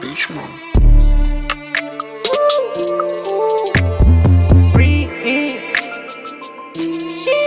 Beach, man. Ooh, ooh, ooh. Breathe. She.